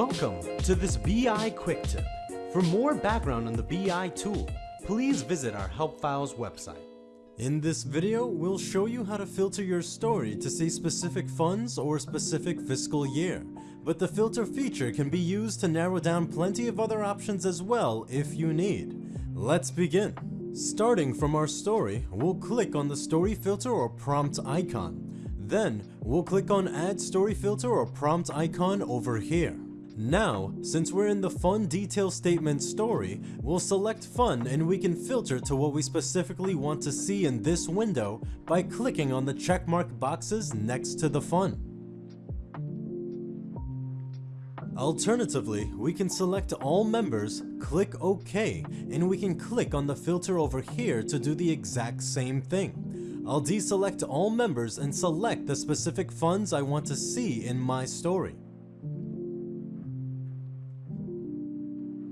Welcome to this BI Quick Tip. For more background on the BI tool, please visit our Help Files website. In this video, we'll show you how to filter your story to see specific funds or specific fiscal year, but the filter feature can be used to narrow down plenty of other options as well if you need. Let's begin. Starting from our story, we'll click on the story filter or prompt icon. Then, we'll click on add story filter or prompt icon over here. Now, since we're in the fund detail statement story, we'll select fund and we can filter to what we specifically want to see in this window by clicking on the checkmark boxes next to the fund. Alternatively, we can select all members, click OK, and we can click on the filter over here to do the exact same thing. I'll deselect all members and select the specific funds I want to see in my story.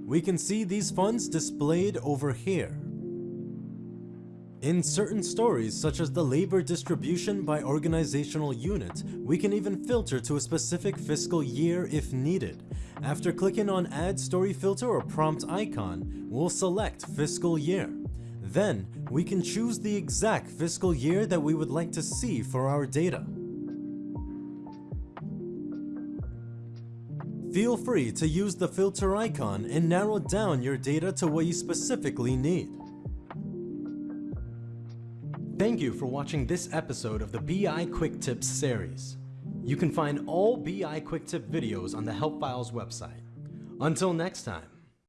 We can see these funds displayed over here. In certain stories, such as the labor distribution by organizational unit, we can even filter to a specific fiscal year if needed. After clicking on Add Story Filter or Prompt icon, we'll select Fiscal Year. Then, we can choose the exact fiscal year that we would like to see for our data. Feel free to use the filter icon and narrow down your data to what you specifically need. Thank you for watching this episode of the BI Quick Tips series. You can find all BI Quick Tip videos on the Help Files website. Until next time.